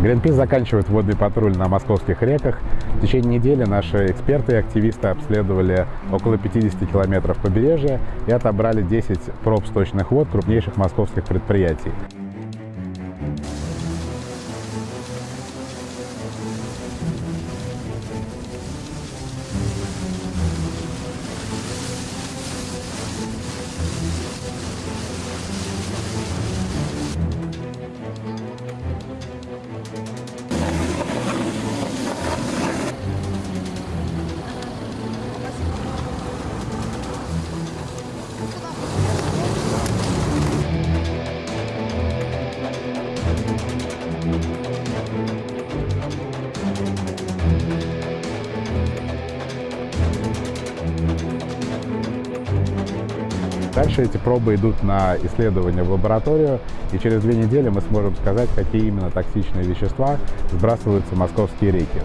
Гринпис заканчивает водный патруль на московских реках. В течение недели наши эксперты и активисты обследовали около 50 километров побережья и отобрали 10 проб сточных вод крупнейших московских предприятий. Дальше эти пробы идут на исследование в лабораторию, и через две недели мы сможем сказать, какие именно токсичные вещества сбрасываются в московские реки.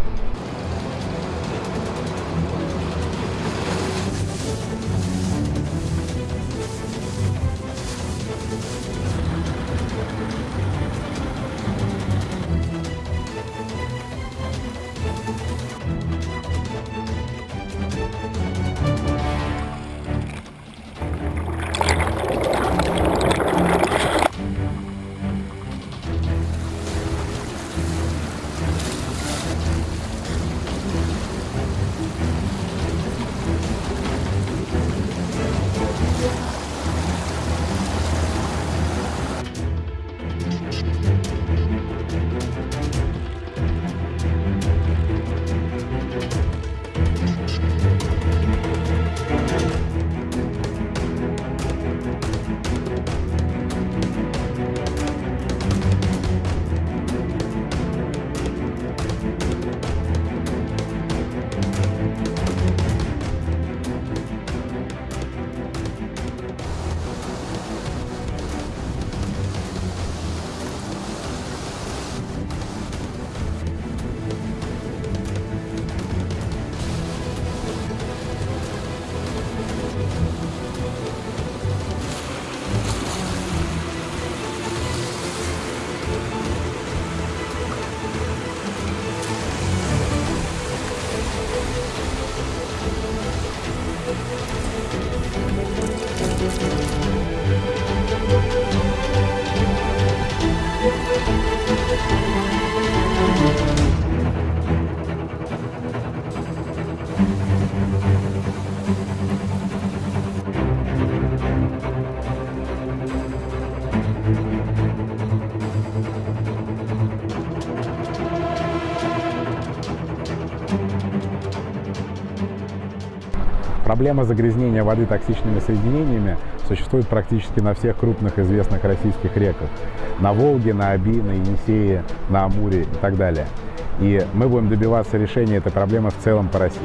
Проблема загрязнения воды токсичными соединениями существует практически на всех крупных известных российских реках. На Волге, на Оби, на Енисее, на Амуре и так далее. И мы будем добиваться решения этой проблемы в целом по России.